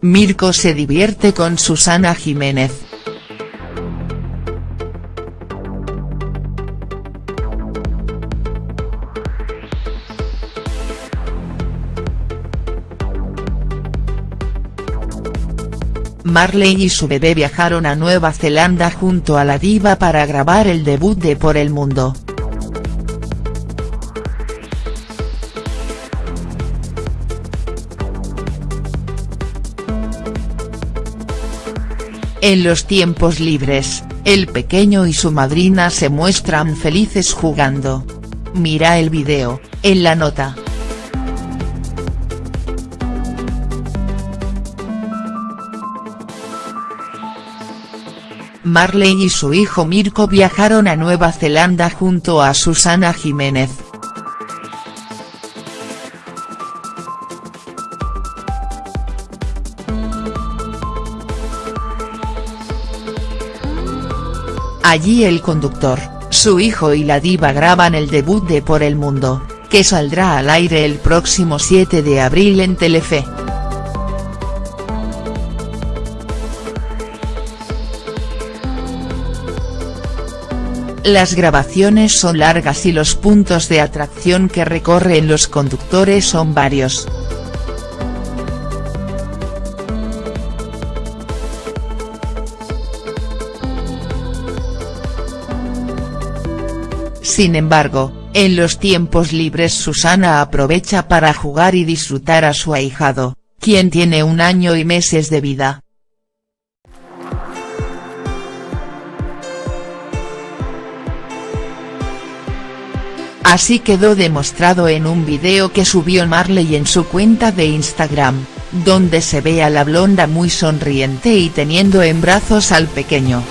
Mirko se divierte con Susana Jiménez. Marley y su bebé viajaron a Nueva Zelanda junto a la diva para grabar el debut de Por el Mundo. En los tiempos libres, el pequeño y su madrina se muestran felices jugando. Mira el video, en la nota. Marley y su hijo Mirko viajaron a Nueva Zelanda junto a Susana Jiménez. Allí el conductor, su hijo y la diva graban el debut de Por el Mundo, que saldrá al aire el próximo 7 de abril en Telefe. Las grabaciones son largas y los puntos de atracción que recorren los conductores son varios. Sin embargo, en los tiempos libres Susana aprovecha para jugar y disfrutar a su ahijado, quien tiene un año y meses de vida. Así quedó demostrado en un video que subió Marley en su cuenta de Instagram, donde se ve a la blonda muy sonriente y teniendo en brazos al pequeño.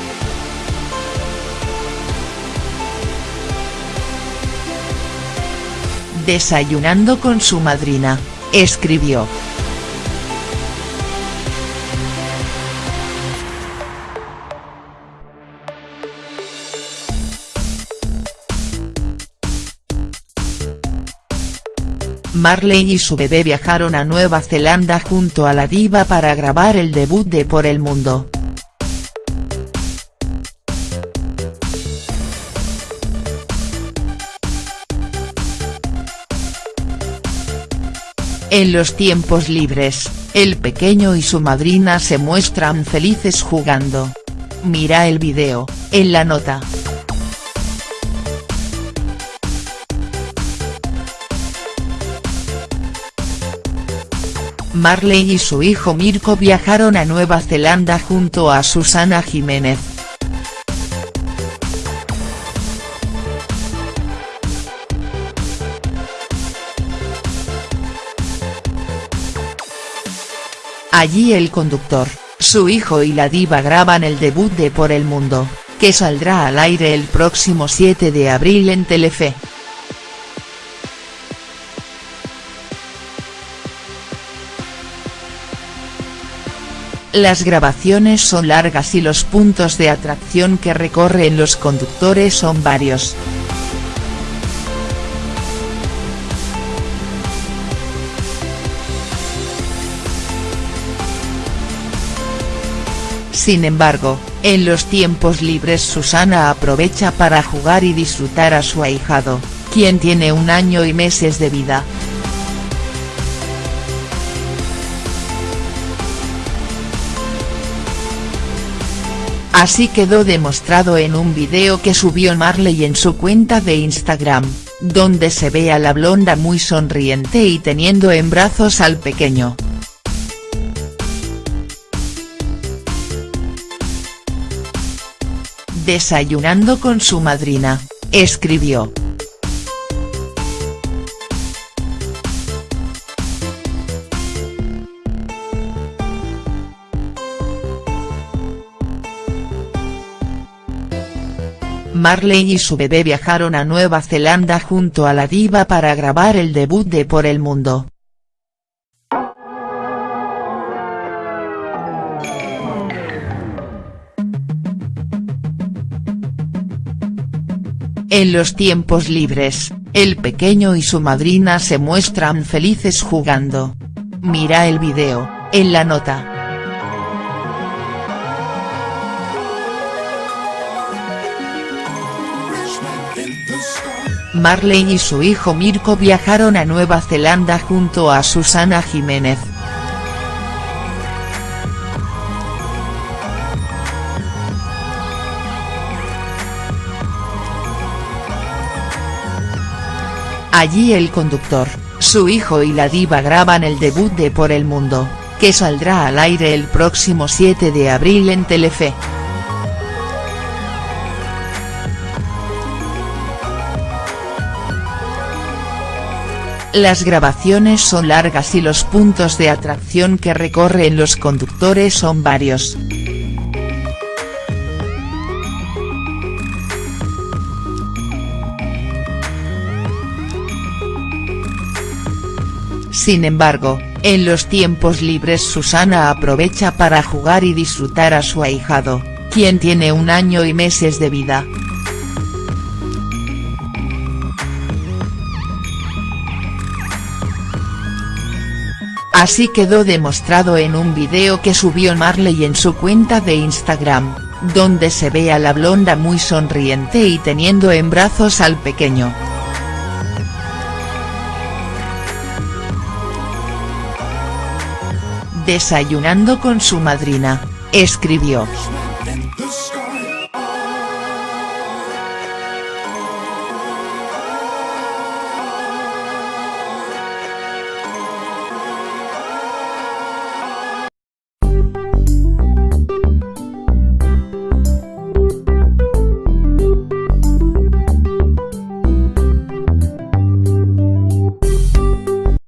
Desayunando con su madrina, escribió. Marley y su bebé viajaron a Nueva Zelanda junto a la diva para grabar el debut de Por el Mundo. En los tiempos libres, el pequeño y su madrina se muestran felices jugando. Mira el video, en la nota. Marley y su hijo Mirko viajaron a Nueva Zelanda junto a Susana Jiménez. Allí el conductor, su hijo y la diva graban el debut de Por el Mundo, que saldrá al aire el próximo 7 de abril en Telefe. Las grabaciones son largas y los puntos de atracción que recorren los conductores son varios. Sin embargo, en los tiempos libres Susana aprovecha para jugar y disfrutar a su ahijado, quien tiene un año y meses de vida. Así quedó demostrado en un video que subió Marley en su cuenta de Instagram, donde se ve a la blonda muy sonriente y teniendo en brazos al pequeño. Desayunando con su madrina, escribió. Marley y su bebé viajaron a Nueva Zelanda junto a la diva para grabar el debut de Por el Mundo. En los tiempos libres, el pequeño y su madrina se muestran felices jugando. Mira el video, en la nota. Marley y su hijo Mirko viajaron a Nueva Zelanda junto a Susana Jiménez, Allí el conductor, su hijo y la diva graban el debut de Por el Mundo, que saldrá al aire el próximo 7 de abril en Telefe. Las grabaciones son largas y los puntos de atracción que recorren los conductores son varios. Sin embargo, en los tiempos libres Susana aprovecha para jugar y disfrutar a su ahijado, quien tiene un año y meses de vida. Así quedó demostrado en un video que subió Marley en su cuenta de Instagram, donde se ve a la blonda muy sonriente y teniendo en brazos al pequeño. Desayunando con su madrina, escribió.